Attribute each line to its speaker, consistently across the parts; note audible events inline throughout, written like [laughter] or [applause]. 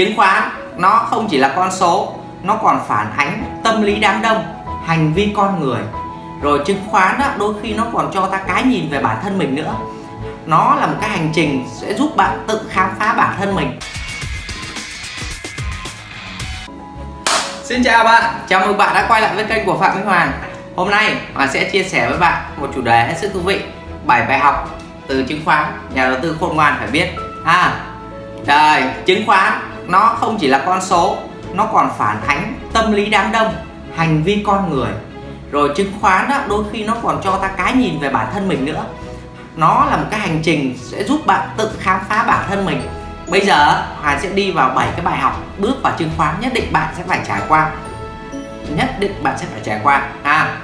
Speaker 1: chứng khoán nó không chỉ là con số nó còn phản ánh tâm lý đám đông hành vi con người. Rồi chứng khoán đó, đôi khi nó còn cho ta cái nhìn về bản thân mình nữa. Nó là một cái hành trình sẽ giúp bạn tự khám phá bản thân mình. Xin chào bạn, chào mừng bạn đã quay lại với kênh của Phạm Minh Hoàng. Hôm nay Hoàng sẽ chia sẻ với bạn một chủ đề hết sức thú vị 7 bài học từ chứng khoán. Nhà đầu tư khôn ngoan phải biết. À, Trời, chứng khoán nó không chỉ là con số nó còn phản ánh tâm lý đám đông hành vi con người. Rồi chứng khoán đó, đôi khi nó còn cho ta cái nhìn về bản thân mình nữa. Nó là một cái hành trình sẽ giúp bạn tự khám phá bản thân mình. Bây giờ Hoàng sẽ đi vào 7 cái bài học bước vào chứng khoán nhất định bạn sẽ phải trải qua. Nhất định bạn sẽ phải trải qua. À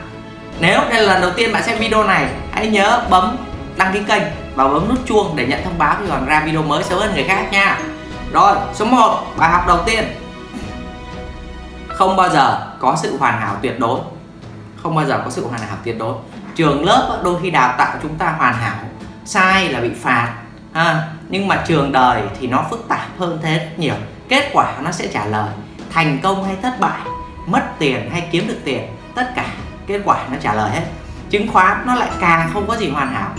Speaker 1: nếu đây là lần đầu tiên bạn xem video này hãy nhớ bấm đăng ký kênh và bấm nút chuông để nhận thông báo khi còn ra video mới sớm hơn người khác nha rồi, số 1 bài học đầu tiên. Không bao giờ có sự hoàn hảo tuyệt đối. Không bao giờ có sự hoàn hảo tuyệt đối. Trường lớp đôi khi đào tạo chúng ta hoàn hảo, sai là bị phạt, ha. Nhưng mà trường đời thì nó phức tạp hơn thế rất nhiều. Kết quả nó sẽ trả lời, thành công hay thất bại, mất tiền hay kiếm được tiền, tất cả kết quả nó trả lời hết. Chứng khoán nó lại càng không có gì hoàn hảo.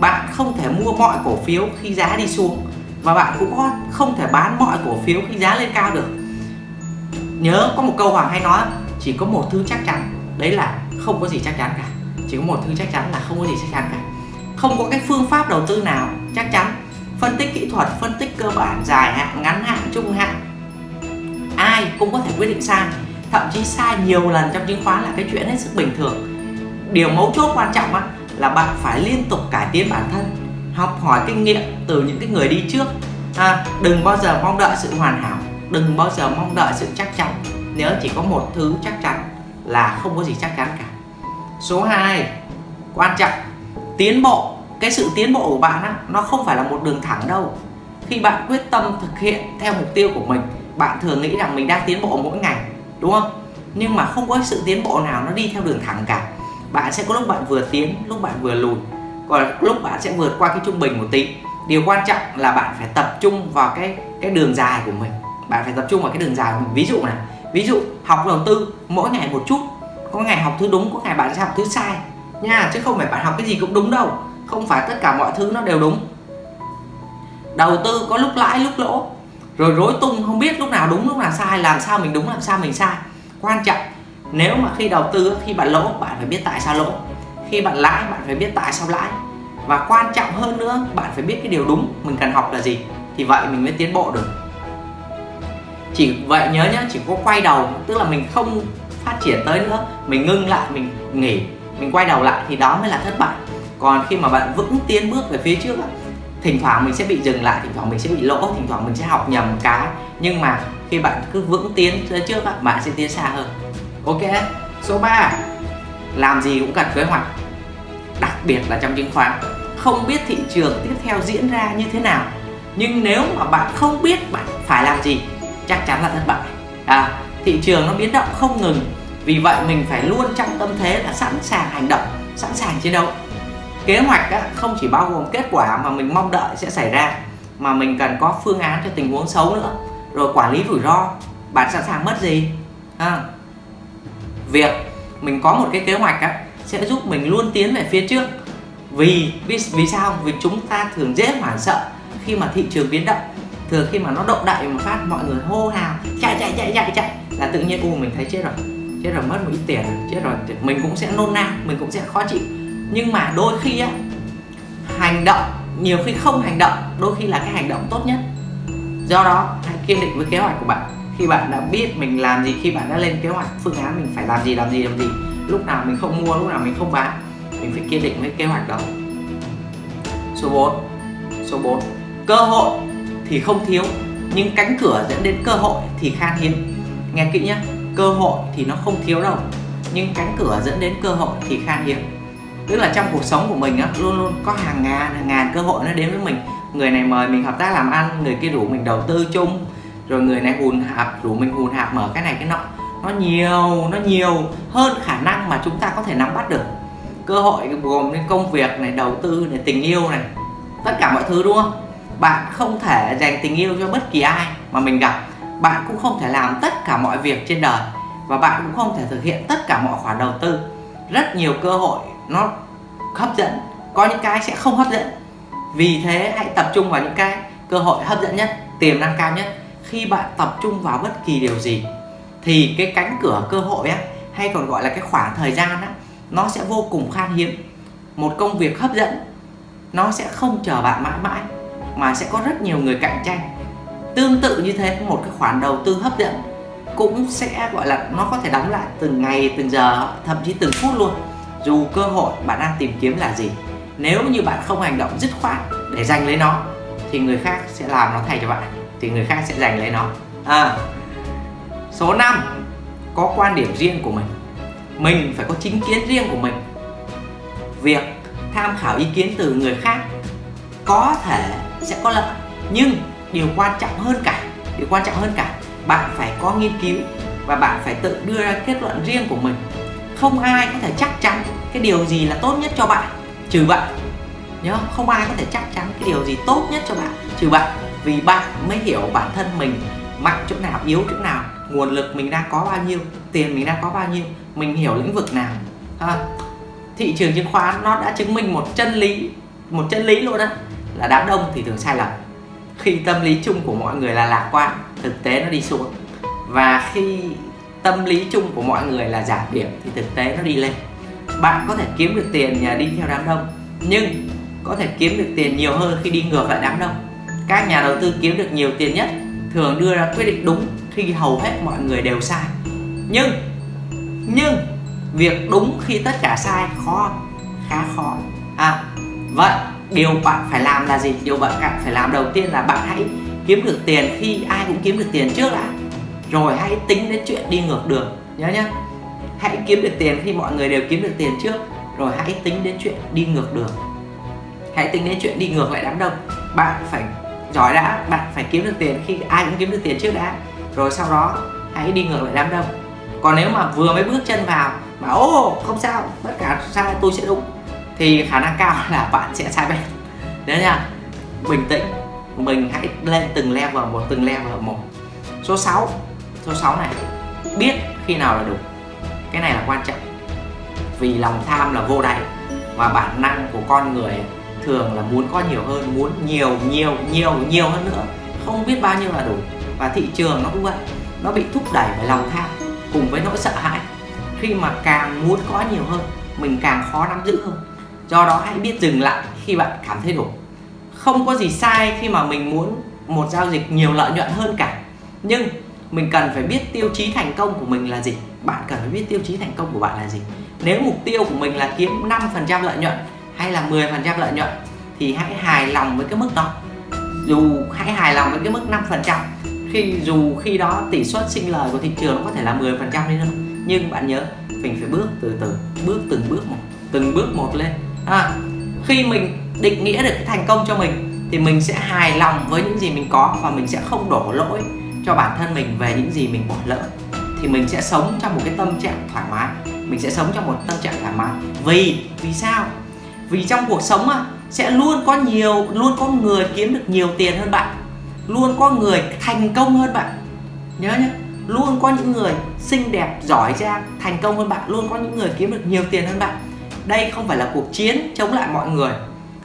Speaker 1: Bạn không thể mua mọi cổ phiếu khi giá đi xuống và bạn cũng không thể bán mọi cổ phiếu khi giá lên cao được. Nhớ có một câu Hoàng hay nói, chỉ có một thứ chắc chắn, đấy là không có gì chắc chắn cả. Chỉ có một thứ chắc chắn là không có gì chắc chắn cả. Không có cái phương pháp đầu tư nào chắc chắn. Phân tích kỹ thuật, phân tích cơ bản, dài hạn, ngắn hạn, trung hạn. Ai cũng có thể quyết định sai. Thậm chí sai nhiều lần trong chứng khoán là cái chuyện hết sức bình thường. Điều mấu chốt quan trọng là bạn phải liên tục cải tiến bản thân học hỏi kinh nghiệm từ những cái người đi trước. À, đừng bao giờ mong đợi sự hoàn hảo đừng bao giờ mong đợi sự chắc chắn. Nếu chỉ có một thứ chắc chắn là không có gì chắc chắn cả. Số 2 quan trọng. Tiến bộ cái sự tiến bộ của bạn á, nó không phải là một đường thẳng đâu. Khi bạn quyết tâm thực hiện theo mục tiêu của mình bạn thường nghĩ rằng mình đang tiến bộ mỗi ngày đúng không? Nhưng mà không có sự tiến bộ nào nó đi theo đường thẳng cả. Bạn sẽ có lúc bạn vừa tiến lúc bạn vừa lùi còn lúc bạn sẽ vượt qua cái trung bình một tí. Điều quan trọng là bạn phải tập trung vào cái cái đường dài của mình. Bạn phải tập trung vào cái đường dài của mình. Ví dụ này, ví dụ học đầu tư, mỗi ngày một chút. Có ngày học thứ đúng, có ngày bạn sẽ học thứ sai. Nha, chứ không phải bạn học cái gì cũng đúng đâu. Không phải tất cả mọi thứ nó đều đúng. Đầu tư có lúc lãi, lúc lỗ. Rồi rối tung, không biết lúc nào đúng, lúc nào sai, làm sao mình đúng, làm sao mình sai. Quan trọng, nếu mà khi đầu tư khi bạn lỗ, bạn phải biết tại sao lỗ khi bạn lãi, bạn phải biết tại sao lãi. Và quan trọng hơn nữa, bạn phải biết cái điều đúng, mình cần học là gì, thì vậy mình mới tiến bộ được. Chỉ vậy nhớ nhá, chỉ có quay đầu, tức là mình không phát triển tới nữa, mình ngưng lại, mình nghỉ, mình quay đầu lại thì đó mới là thất bại. Còn khi mà bạn vững tiến bước về phía trước thỉnh thoảng mình sẽ bị dừng lại, thỉnh thoảng mình sẽ bị lỗ, thỉnh thoảng mình sẽ học nhầm cái. Nhưng mà khi bạn cứ vững tiến tới trước bạn sẽ tiến xa hơn. Ok, số 3 làm gì cũng cần kế hoạch biệt là trong chứng khoán không biết thị trường tiếp theo diễn ra như thế nào. Nhưng nếu mà bạn không biết bạn phải làm gì chắc chắn là thất bại. À, thị trường nó biến động không ngừng. Vì vậy mình phải luôn trong tâm thế là sẵn sàng hành động sẵn sàng chiến đấu. Kế hoạch á, không chỉ bao gồm kết quả mà mình mong đợi sẽ xảy ra mà mình cần có phương án cho tình huống xấu nữa. Rồi quản lý rủi ro bạn sẵn sàng mất gì? À, việc mình có một cái kế hoạch á, sẽ giúp mình luôn tiến về phía trước. Vì vì, vì sao? Vì chúng ta thường dễ hoảng sợ khi mà thị trường biến động. Thường khi mà nó động đại một phát mọi người hô hào chạy chạy chạy chạy chạy là tự nhiên u mình thấy chết rồi chết rồi mất một ít tiền chết rồi. Mình cũng sẽ nôn nao mình cũng sẽ khó chịu. Nhưng mà đôi khi á hành động nhiều khi không hành động đôi khi là cái hành động tốt nhất. Do đó hãy kiên định với kế hoạch của bạn. Khi bạn đã biết mình làm gì khi bạn đã lên kế hoạch phương án mình phải làm gì làm gì làm gì lúc nào mình không mua, lúc nào mình không bán, mình phải kiên định với kế hoạch đó. Số 4 số 4 cơ hội thì không thiếu, nhưng cánh cửa dẫn đến cơ hội thì khan hiếm. Nghe kỹ nhé cơ hội thì nó không thiếu đâu, nhưng cánh cửa dẫn đến cơ hội thì khan hiếm. Tức là trong cuộc sống của mình á, luôn luôn có hàng ngàn hàng ngàn cơ hội nó đến với mình. Người này mời mình hợp tác làm ăn, người kia rủ mình đầu tư chung, rồi người này hùn hạp, rủ mình hùn hạp mở cái này cái nọ nó nhiều nó nhiều hơn khả năng mà chúng ta có thể nắm bắt được. Cơ hội gồm đến công việc này, đầu tư này, tình yêu này, tất cả mọi thứ, đúng không? Bạn không thể dành tình yêu cho bất kỳ ai mà mình gặp. Bạn cũng không thể làm tất cả mọi việc trên đời và bạn cũng không thể thực hiện tất cả mọi khoản đầu tư. Rất nhiều cơ hội nó hấp dẫn, có những cái sẽ không hấp dẫn. Vì thế hãy tập trung vào những cái cơ hội hấp dẫn nhất, tiềm năng cao nhất. Khi bạn tập trung vào bất kỳ điều gì thì cái cánh cửa cơ hội á hay còn gọi là cái khoảng thời gian á nó sẽ vô cùng khan hiếm. Một công việc hấp dẫn nó sẽ không chờ bạn mãi mãi mà sẽ có rất nhiều người cạnh tranh. Tương tự như thế một cái khoản đầu tư hấp dẫn cũng sẽ gọi là nó có thể đóng lại từng ngày từng giờ thậm chí từng phút luôn. Dù cơ hội bạn đang tìm kiếm là gì nếu như bạn không hành động dứt khoát để giành lấy nó thì người khác sẽ làm nó thay cho bạn thì người khác sẽ giành lấy nó. À, số 5 có quan điểm riêng của mình. Mình phải có chính kiến riêng của mình. Việc tham khảo ý kiến từ người khác có thể sẽ có lợi, nhưng điều quan trọng hơn cả, điều quan trọng hơn cả, bạn phải có nghiên cứu và bạn phải tự đưa ra kết luận riêng của mình. Không ai có thể chắc chắn cái điều gì là tốt nhất cho bạn, trừ bạn. Nhớ không ai có thể chắc chắn cái điều gì tốt nhất cho bạn, trừ bạn. Vì bạn mới hiểu bản thân mình mạnh chỗ nào, yếu chỗ nào nguồn lực mình đang có bao nhiêu, tiền mình đang có bao nhiêu, mình hiểu lĩnh vực nào. Ha. Thị trường chứng khoán nó đã chứng minh một chân lý, một chân lý luôn đó là đám đông thì thường sai lầm. Khi tâm lý chung của mọi người là lạc quan, thực tế nó đi xuống. Và khi tâm lý chung của mọi người là giảm điểm thì thực tế nó đi lên. Bạn có thể kiếm được tiền nhờ đi theo đám đông, nhưng có thể kiếm được tiền nhiều hơn khi đi ngược lại đám đông. Các nhà đầu tư kiếm được nhiều tiền nhất thường đưa ra quyết định đúng thì hầu hết mọi người đều sai. Nhưng nhưng việc đúng khi tất cả sai khó, khá khó. À vậy điều bạn phải làm là gì? Điều bạn phải làm đầu tiên là bạn hãy kiếm được tiền khi ai cũng kiếm được tiền trước đã. Rồi hãy tính đến chuyện đi ngược đường, nhớ nhé hãy kiếm được tiền khi mọi người đều kiếm được tiền trước, rồi hãy tính đến chuyện đi ngược đường. Hãy tính đến chuyện đi ngược lại đám đông. Bạn phải, giỏi đã, bạn phải kiếm được tiền khi ai cũng kiếm được tiền trước đã rồi sau đó, hãy đi ngược lại đám đông. Còn nếu mà vừa mới bước chân vào mà ô không sao tất cả sai tôi sẽ đúng, thì khả năng cao [laughs] là bạn sẽ sai bên đấy nha, bình tĩnh, mình hãy lên từng level một, từng level một. Số 6 số 6 này, biết khi nào là đủ cái này là quan trọng. Vì lòng tham là vô đáy và bản năng của con người thường là muốn có nhiều hơn, muốn nhiều nhiều nhiều nhiều hơn nữa. Không biết bao nhiêu là đủ và thị trường nó cũng vậy. Nó bị thúc đẩy bởi lòng tham cùng với nỗi sợ hãi. Khi mà càng muốn có nhiều hơn, mình càng khó nắm giữ hơn. Do đó hãy biết dừng lại khi bạn cảm thấy đủ. Không có gì sai khi mà mình muốn một giao dịch nhiều lợi nhuận hơn cả. Nhưng mình cần phải biết tiêu chí thành công của mình là gì. Bạn cần phải biết tiêu chí thành công của bạn là gì. Nếu mục tiêu của mình là kiếm 5% lợi nhuận hay là 10% lợi nhuận, thì hãy hài lòng với cái mức đó. Dù hãy hài lòng với cái mức 5% khi dù khi đó tỷ suất sinh lời của thị trường nó có thể là 10% đi nữa nhưng bạn nhớ mình phải bước từ từ bước từng bước một từng bước một lên. À, khi mình định nghĩa được cái thành công cho mình thì mình sẽ hài lòng với những gì mình có và mình sẽ không đổ lỗi cho bản thân mình về những gì mình bỏ lỡ. Thì mình sẽ sống trong một cái tâm trạng thoải mái mình sẽ sống trong một tâm trạng thoải mái. Vì vì sao? Vì trong cuộc sống à sẽ luôn có nhiều luôn có người kiếm được nhiều tiền hơn bạn luôn có người thành công hơn bạn. Nhớ nhé, luôn có những người xinh đẹp, giỏi giang, thành công hơn bạn. Luôn có những người kiếm được nhiều tiền hơn bạn. Đây không phải là cuộc chiến chống lại mọi người.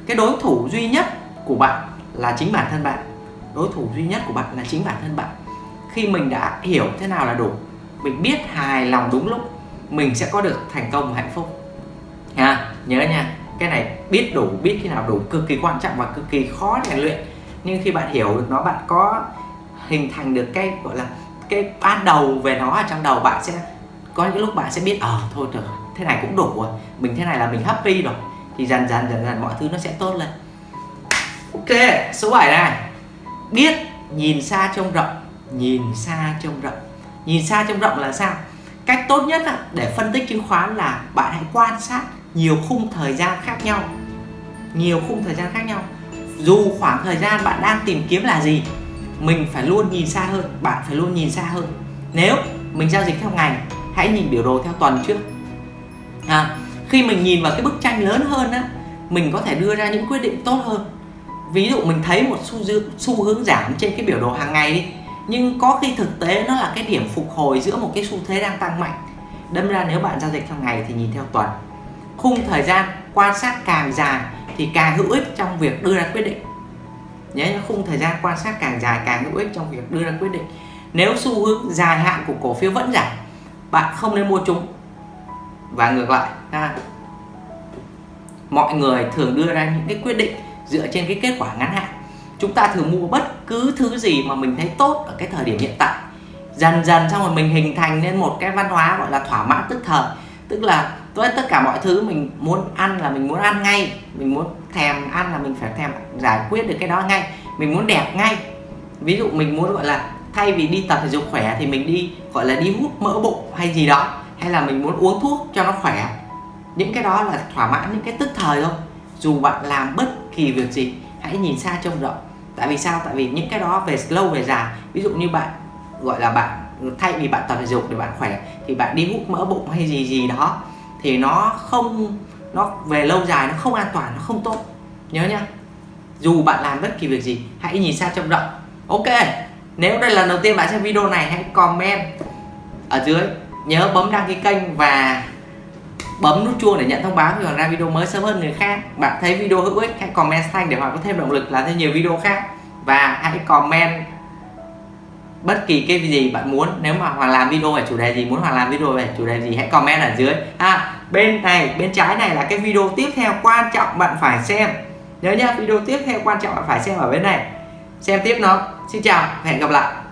Speaker 1: Cái đối thủ duy nhất của bạn là chính bản thân bạn. Đối thủ duy nhất của bạn là chính bản thân bạn. Khi mình đã hiểu thế nào là đủ, mình biết hài lòng đúng lúc, mình sẽ có được thành công và hạnh phúc. Nha nhớ nha, cái này biết đủ, biết khi nào đủ, cực kỳ quan trọng và cực kỳ khó rèn luyện nhưng khi bạn hiểu được nó bạn có hình thành được cái gọi là cái ban đầu về nó ở trong đầu bạn sẽ có những lúc bạn sẽ biết ờ à, thôi được thế này cũng đủ rồi mình thế này là mình happy rồi. Thì dần dần dần dần mọi thứ nó sẽ tốt lên. Ok số 7 này. Biết nhìn xa trông rộng nhìn xa trông rộng. Nhìn xa trông rộng là sao? Cách tốt nhất để phân tích chứng khoán là bạn hãy quan sát nhiều khung thời gian khác nhau. Nhiều khung thời gian khác nhau dù khoảng thời gian bạn đang tìm kiếm là gì mình phải luôn nhìn xa hơn bạn phải luôn nhìn xa hơn. Nếu mình giao dịch theo ngày hãy nhìn biểu đồ theo tuần trước. À, khi mình nhìn vào cái bức tranh lớn hơn á mình có thể đưa ra những quyết định tốt hơn. Ví dụ mình thấy một xu, xu hướng giảm trên cái biểu đồ hàng ngày đi nhưng có khi thực tế nó là cái điểm phục hồi giữa một cái xu thế đang tăng mạnh. Đâm ra nếu bạn giao dịch theo ngày thì nhìn theo tuần. Khung thời gian quan sát càng dài thì càng hữu ích trong việc đưa ra quyết định. Nhé khung thời gian quan sát càng dài càng hữu ích trong việc đưa ra quyết định. Nếu xu hướng dài hạn của cổ phiếu vẫn giảm, bạn không nên mua chúng. Và ngược lại, ha. mọi người thường đưa ra những cái quyết định dựa trên cái kết quả ngắn hạn. Chúng ta thường mua bất cứ thứ gì mà mình thấy tốt ở cái thời điểm hiện tại. Dần dần xong rồi mình hình thành nên một cái văn hóa gọi là thỏa mãn tức thời. Tức là tôi tất cả mọi thứ mình muốn ăn là mình muốn ăn ngay. Mình muốn thèm ăn là mình phải thèm giải quyết được cái đó ngay. Mình muốn đẹp ngay. Ví dụ mình muốn, gọi là, thay vì đi tập thể dục khỏe thì mình đi, gọi là, đi hút mỡ bụng hay gì đó, hay là mình muốn uống thuốc cho nó khỏe. Những cái đó là thỏa mãn những cái tức thời thôi. Dù bạn làm bất kỳ việc gì, hãy nhìn xa trông rộng. Tại vì sao? Tại vì những cái đó về lâu về dài. Ví dụ như bạn, gọi là, bạn thay vì bạn tập thể dục để bạn khỏe thì bạn đi hút mỡ bụng hay gì gì đó thì nó không, nó về lâu dài nó không an toàn, nó không tốt. Nhớ nhá. Dù bạn làm bất kỳ việc gì, hãy nhìn xa trông rộng. Ok, nếu đây là lần đầu tiên bạn xem video này, hãy comment ở dưới. Nhớ bấm đăng ký kênh và bấm nút chuông để nhận thông báo khi còn ra video mới sớm hơn người khác. Bạn thấy video hữu ích, hãy comment xanh để họ có thêm động lực làm thêm nhiều video khác. Và hãy comment bất kỳ cái gì bạn muốn. Nếu mà Hoàng làm video về chủ đề gì, muốn Hoàng làm video về chủ đề gì, hãy comment ở dưới. À bên này, bên trái này là cái video tiếp theo quan trọng bạn phải xem. Nhớ nhá, video tiếp theo quan trọng bạn phải xem ở bên này. Xem tiếp nó. Xin chào, hẹn gặp lại.